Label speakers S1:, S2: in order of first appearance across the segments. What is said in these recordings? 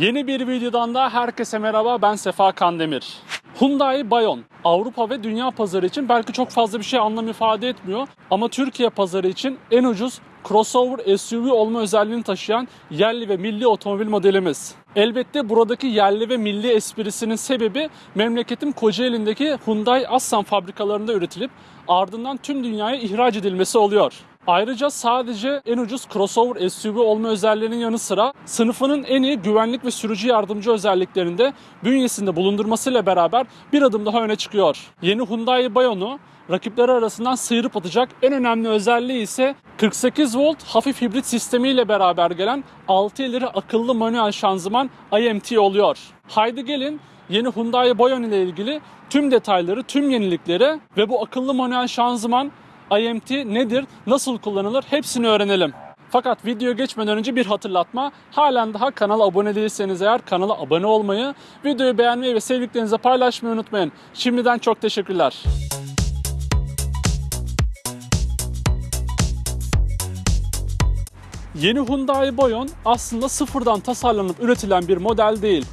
S1: Yeni bir videodan da herkese merhaba ben Sefa Kandemir. Hyundai Bayon Avrupa ve dünya pazarı için belki çok fazla bir şey anlam ifade etmiyor ama Türkiye pazarı için en ucuz crossover SUV olma özelliğini taşıyan yerli ve milli otomobil modelimiz. Elbette buradaki yerli ve milli esprisinin sebebi memleketim Kocaeli'ndeki Hyundai Assan fabrikalarında üretilip ardından tüm dünyaya ihraç edilmesi oluyor. Ayrıca sadece en ucuz crossover SUV olma özelliğinin yanı sıra sınıfının en iyi güvenlik ve sürücü yardımcı özelliklerinde bünyesinde bulundurmasıyla beraber bir adım daha öne çıkıyor. Yeni Hyundai Bayon'u rakipleri arasından sıyırıp atacak en önemli özelliği ise 48 volt hafif hibrit sistemiyle beraber gelen 6 ileri akıllı manuel şanzıman IMT oluyor. Haydi gelin yeni Hyundai Bayon ile ilgili tüm detayları, tüm yenilikleri ve bu akıllı manuel şanzıman IMT nedir, nasıl kullanılır hepsini öğrenelim. Fakat video geçmeden önce bir hatırlatma. Halen daha kanala abone değilseniz eğer kanala abone olmayı, videoyu beğenmeyi ve sevdiklerinize paylaşmayı unutmayın. Şimdiden çok teşekkürler. Yeni Hyundai Bayon aslında sıfırdan tasarlanıp üretilen bir model değil.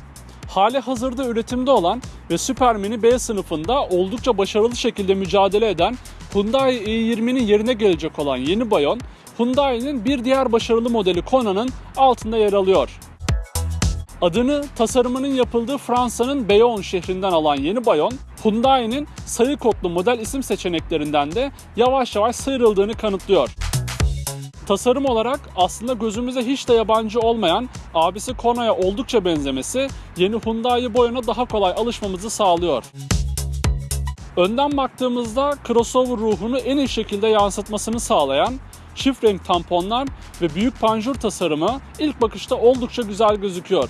S1: Hali hazırda üretimde olan ve Super Mini B sınıfında oldukça başarılı şekilde mücadele eden Hyundai i20'nin yerine gelecek olan yeni Bayon, Hyundai'nin bir diğer başarılı modeli Kona'nın altında yer alıyor. Adını tasarımının yapıldığı Fransa'nın Bayonne şehrinden alan yeni Bayon, Hyundai'nin sayı kodlu model isim seçeneklerinden de yavaş yavaş sıyrıldığını kanıtlıyor. Tasarım olarak aslında gözümüze hiç de yabancı olmayan abisi Kona'ya oldukça benzemesi yeni Hyundai Bayon'a daha kolay alışmamızı sağlıyor. Önden baktığımızda crossover ruhunu en iyi şekilde yansıtmasını sağlayan çift renk tamponlar ve büyük panjur tasarımı ilk bakışta oldukça güzel gözüküyor.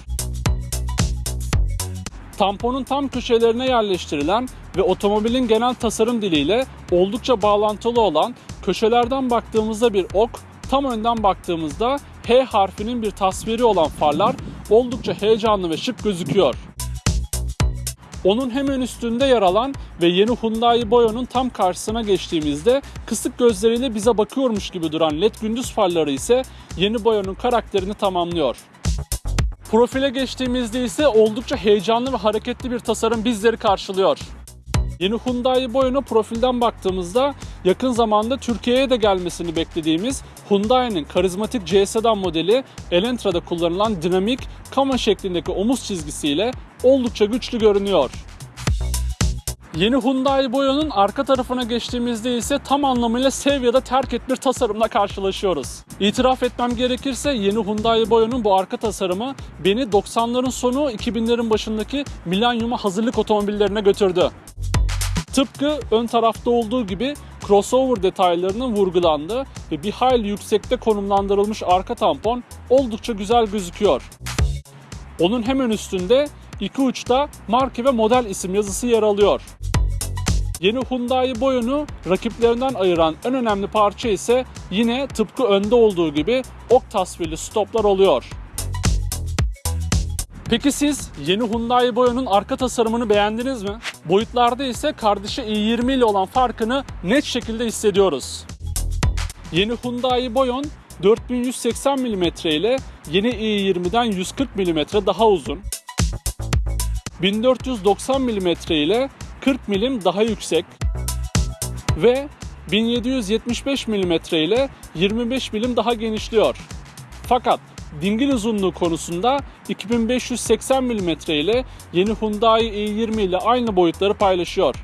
S1: Tamponun tam köşelerine yerleştirilen ve otomobilin genel tasarım diliyle oldukça bağlantılı olan köşelerden baktığımızda bir ok, tam önden baktığımızda H harfinin bir tasviri olan farlar oldukça heyecanlı ve şık gözüküyor. Onun hemen üstünde yer alan ve yeni Hyundai Boya'nın tam karşısına geçtiğimizde kısık gözleriyle bize bakıyormuş gibi duran led gündüz farları ise yeni Boya'nın karakterini tamamlıyor. Profile geçtiğimizde ise oldukça heyecanlı ve hareketli bir tasarım bizleri karşılıyor. Yeni Hyundai Boyon'a profilden baktığımızda yakın zamanda Türkiye'ye de gelmesini beklediğimiz Hyundai'nin karizmatik C sedan modeli Elantra'da kullanılan dinamik kama şeklindeki omuz çizgisiyle oldukça güçlü görünüyor. Yeni Hyundai Boya'nın arka tarafına geçtiğimizde ise tam anlamıyla sev ya da terk et bir tasarımla karşılaşıyoruz. İtiraf etmem gerekirse yeni Hyundai Boya'nın bu arka tasarımı beni 90'ların sonu 2000'lerin başındaki milenyuma hazırlık otomobillerine götürdü. Tıpkı ön tarafta olduğu gibi crossover detaylarının vurgulandığı ve bir hayli yüksekte konumlandırılmış arka tampon oldukça güzel gözüküyor. Onun hemen üstünde iki uçta marka ve model isim yazısı yer alıyor. Yeni Hyundai Boyon'u rakiplerinden ayıran en önemli parça ise yine tıpkı önde olduğu gibi ok tasvirli stoplar oluyor. Peki siz yeni Hyundai Boyon'un arka tasarımını beğendiniz mi? Boyutlarda ise kardeşi i20 ile olan farkını net şekilde hissediyoruz. Yeni Hyundai Boyon 4180 mm ile yeni i20'den 140 mm daha uzun. 1490 mm ile 40 mm daha yüksek ve 1775 mm ile 25 mm daha genişliyor. Fakat dingil uzunluğu konusunda 2580 mm ile yeni Hyundai i20 ile aynı boyutları paylaşıyor.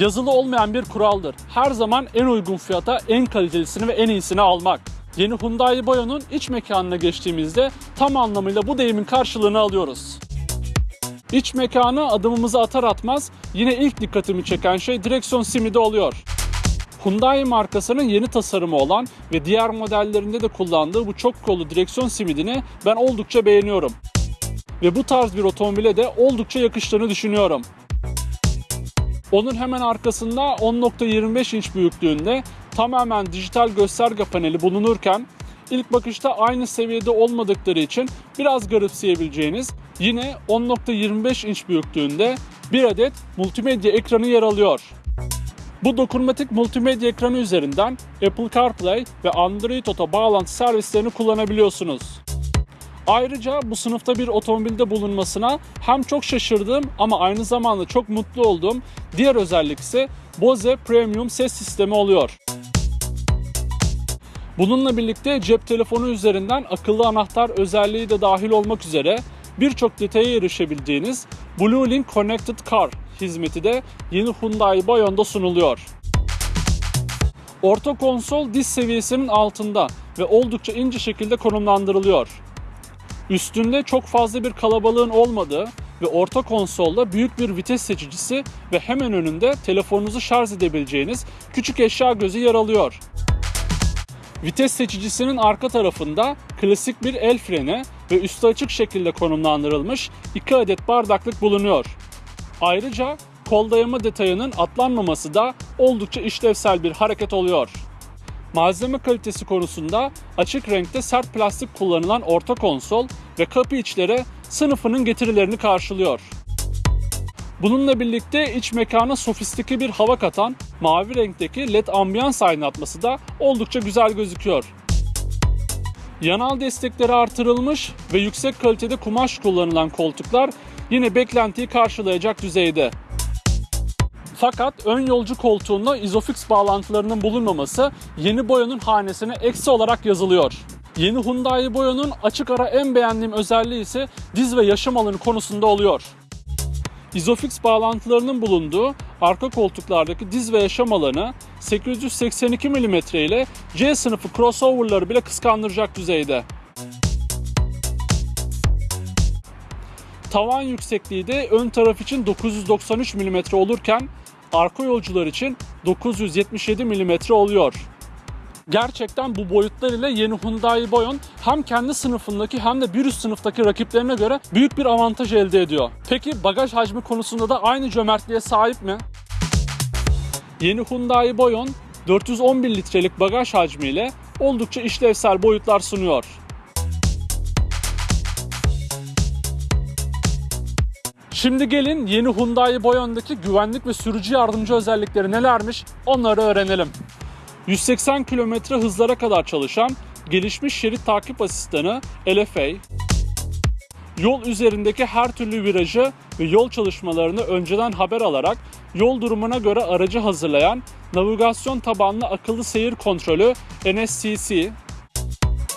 S1: Yazılı olmayan bir kuraldır. Her zaman en uygun fiyata en kalitelisini ve en iyisini almak. Yeni Hyundai Bayon'un iç mekanına geçtiğimizde tam anlamıyla bu deyimin karşılığını alıyoruz. İç mekana adımımızı atar atmaz yine ilk dikkatimi çeken şey direksiyon simidi oluyor. Hyundai markasının yeni tasarımı olan ve diğer modellerinde de kullandığı bu çok kollu direksiyon simidini ben oldukça beğeniyorum. Ve bu tarz bir otomobile de oldukça yakıştığını düşünüyorum. Onun hemen arkasında 10.25 inç büyüklüğünde tamamen dijital gösterge paneli bulunurken ilk bakışta aynı seviyede olmadıkları için biraz garipseyebileceğiniz yine 10.25 inç büyüklüğünde bir adet multimedya ekranı yer alıyor. Bu dokunmatik multimedya ekranı üzerinden Apple CarPlay ve Android Auto bağlantı servislerini kullanabiliyorsunuz. Ayrıca bu sınıfta bir otomobilde bulunmasına hem çok şaşırdığım ama aynı zamanda çok mutlu olduğum diğer özellik ise Bose Premium ses sistemi oluyor. Bununla birlikte cep telefonu üzerinden akıllı anahtar özelliği de dahil olmak üzere birçok detaya erişebildiğiniz Blue Link Connected Car hizmeti de yeni Hyundai Bayon'da sunuluyor. Orta konsol diz seviyesinin altında ve oldukça ince şekilde konumlandırılıyor. Üstünde çok fazla bir kalabalığın olmadığı ve orta konsolda büyük bir vites seçicisi ve hemen önünde telefonunuzu şarj edebileceğiniz küçük eşya gözü yer alıyor. Vites seçicisinin arka tarafında klasik bir el freni ve üstü açık şekilde konumlandırılmış 2 adet bardaklık bulunuyor. Ayrıca kol dayama detayının atlanmaması da oldukça işlevsel bir hareket oluyor. Malzeme kalitesi konusunda açık renkte sert plastik kullanılan orta konsol ve kapı içleri sınıfının getirilerini karşılıyor. Bununla birlikte iç mekana sofistike bir hava katan mavi renkteki led ambiyans aydınlatması da oldukça güzel gözüküyor. Yanal destekleri artırılmış ve yüksek kalitede kumaş kullanılan koltuklar yine beklentiyi karşılayacak düzeyde. Fakat ön yolcu koltuğunda izofix bağlantılarının bulunmaması yeni boyanın hanesine eksi olarak yazılıyor. Yeni Hyundai Boya'nın açık ara en beğendiğim özelliği ise diz ve yaşam alanı konusunda oluyor. Isofix bağlantılarının bulunduğu arka koltuklardaki diz ve yaşam alanı 882 mm ile C sınıfı crossover'ları bile kıskandıracak düzeyde. Tavan yüksekliği de ön taraf için 993 mm olurken arka yolcular için 977 mm oluyor. Gerçekten bu boyutlar ile yeni Hyundai Boyon hem kendi sınıfındaki hem de bir üst sınıftaki rakiplerine göre büyük bir avantaj elde ediyor. Peki bagaj hacmi konusunda da aynı cömertliğe sahip mi? Yeni Hyundai Boyon 411 litrelik bagaj hacmiyle oldukça işlevsel boyutlar sunuyor. Şimdi gelin yeni Hyundai Boyon'daki güvenlik ve sürücü yardımcı özellikleri nelermiş onları öğrenelim. 180 km hızlara kadar çalışan gelişmiş şerit takip asistanı LFA, yol üzerindeki her türlü virajı ve yol çalışmalarını önceden haber alarak yol durumuna göre aracı hazırlayan navigasyon tabanlı akıllı seyir kontrolü NSCC,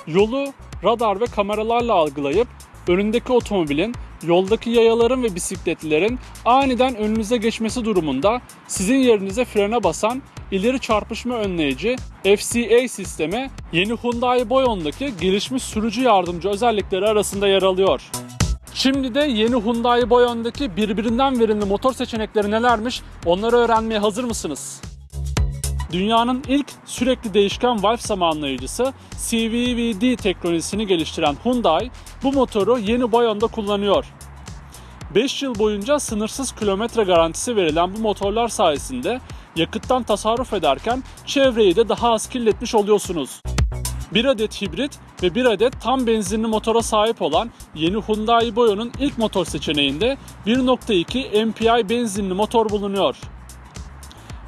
S1: yolu radar ve kameralarla algılayıp önündeki otomobilin, yoldaki yayaların ve bisikletlilerin aniden önünüze geçmesi durumunda sizin yerinize frene basan ileri çarpışma önleyici FCA sistemi yeni Hyundai Boyon'daki gelişmiş sürücü yardımcı özellikleri arasında yer alıyor. Şimdi de yeni Hyundai Boyon'daki birbirinden verimli motor seçenekleri nelermiş onları öğrenmeye hazır mısınız? Dünyanın ilk sürekli değişken valve zamanlayıcısı CVVD teknolojisini geliştiren Hyundai bu motoru yeni Boyon'da kullanıyor. 5 yıl boyunca sınırsız kilometre garantisi verilen bu motorlar sayesinde yakıttan tasarruf ederken çevreyi de daha az kirletmiş oluyorsunuz. Bir adet hibrit ve bir adet tam benzinli motora sahip olan yeni Hyundai Boyon'un ilk motor seçeneğinde 1.2 MPI benzinli motor bulunuyor.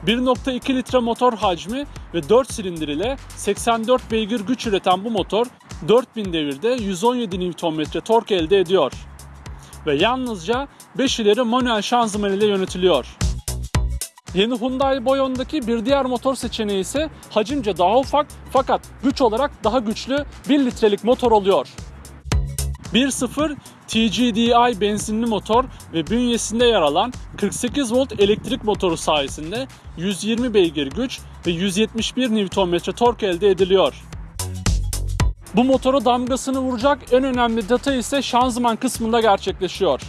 S1: 1.2 litre motor hacmi ve 4 silindir ile 84 beygir güç üreten bu motor 4000 devirde 117 Nm tork elde ediyor. Ve yalnızca 5 ileri manuel şanzıman ile yönetiliyor. Yeni Hyundai Boyon'daki bir diğer motor seçeneği ise hacimce daha ufak fakat güç olarak daha güçlü 1 litrelik motor oluyor. 1.0 TGDI benzinli motor ve bünyesinde yer alan 48 volt elektrik motoru sayesinde 120 beygir güç ve 171 Nm tork elde ediliyor. Bu motora damgasını vuracak en önemli detay ise şanzıman kısmında gerçekleşiyor.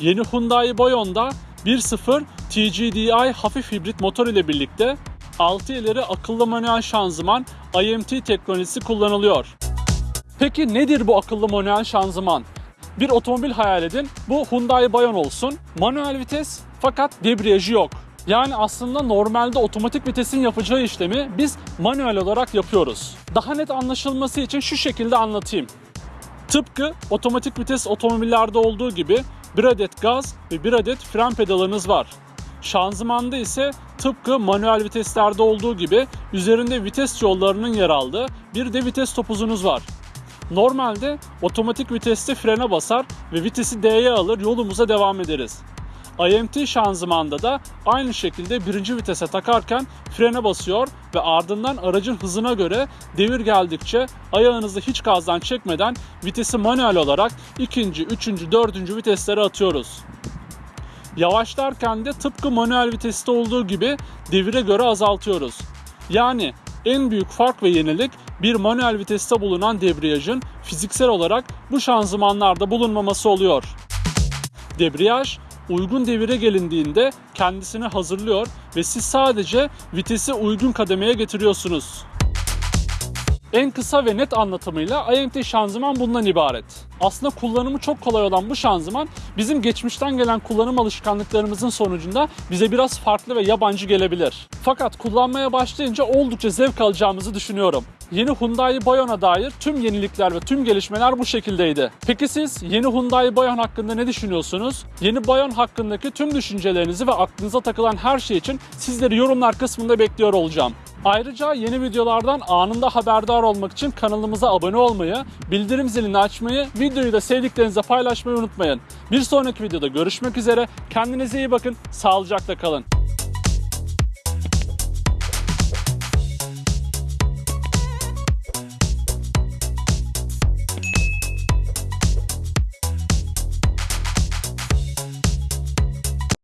S1: Yeni Hyundai Boyon'da 1.0 TGDI hafif hibrit motor ile birlikte 6 ileri akıllı manuel şanzıman IMT teknolojisi kullanılıyor. Peki nedir bu akıllı manuel şanzıman? Bir otomobil hayal edin. Bu Hyundai Bayon olsun. Manuel vites fakat debriyajı yok. Yani aslında normalde otomatik vitesin yapacağı işlemi biz manuel olarak yapıyoruz. Daha net anlaşılması için şu şekilde anlatayım. Tıpkı otomatik vites otomobillerde olduğu gibi bir adet gaz ve bir adet fren pedalınız var. Şanzımanda ise tıpkı manuel viteslerde olduğu gibi üzerinde vites yollarının yer aldığı bir de vites topuzunuz var. Normalde otomatik viteste frene basar ve vitesi D'ye alır yolumuza devam ederiz. IMT şanzımanda da aynı şekilde birinci vitese takarken frene basıyor ve ardından aracın hızına göre devir geldikçe ayağınızı hiç gazdan çekmeden vitesi manuel olarak ikinci, üçüncü, dördüncü viteslere atıyoruz. Yavaşlarken de tıpkı manuel viteste olduğu gibi devire göre azaltıyoruz. Yani en büyük fark ve yenilik bir manuel viteste bulunan debriyajın fiziksel olarak bu şanzımanlarda bulunmaması oluyor. Debriyaj uygun devire gelindiğinde kendisini hazırlıyor ve siz sadece vitesi uygun kademeye getiriyorsunuz. En kısa ve net anlatımıyla IMT şanzıman bundan ibaret. Aslında kullanımı çok kolay olan bu şanzıman bizim geçmişten gelen kullanım alışkanlıklarımızın sonucunda bize biraz farklı ve yabancı gelebilir. Fakat kullanmaya başlayınca oldukça zevk alacağımızı düşünüyorum. Yeni Hyundai Bayon'a dair tüm yenilikler ve tüm gelişmeler bu şekildeydi. Peki siz yeni Hyundai Bayon hakkında ne düşünüyorsunuz? Yeni Bayon hakkındaki tüm düşüncelerinizi ve aklınıza takılan her şey için sizleri yorumlar kısmında bekliyor olacağım. Ayrıca yeni videolardan anında haberdar olmak için kanalımıza abone olmayı, bildirim zilini açmayı, videoyu da sevdiklerinizle paylaşmayı unutmayın. Bir sonraki videoda görüşmek üzere. Kendinize iyi bakın, sağlıcakla kalın.